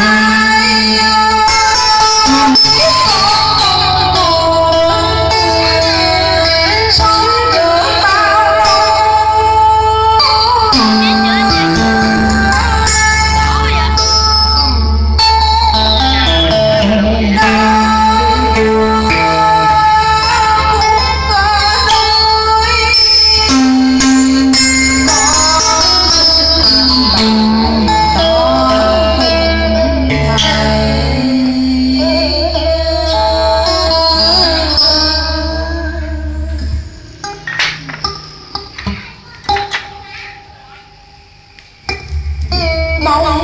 Maya Oh.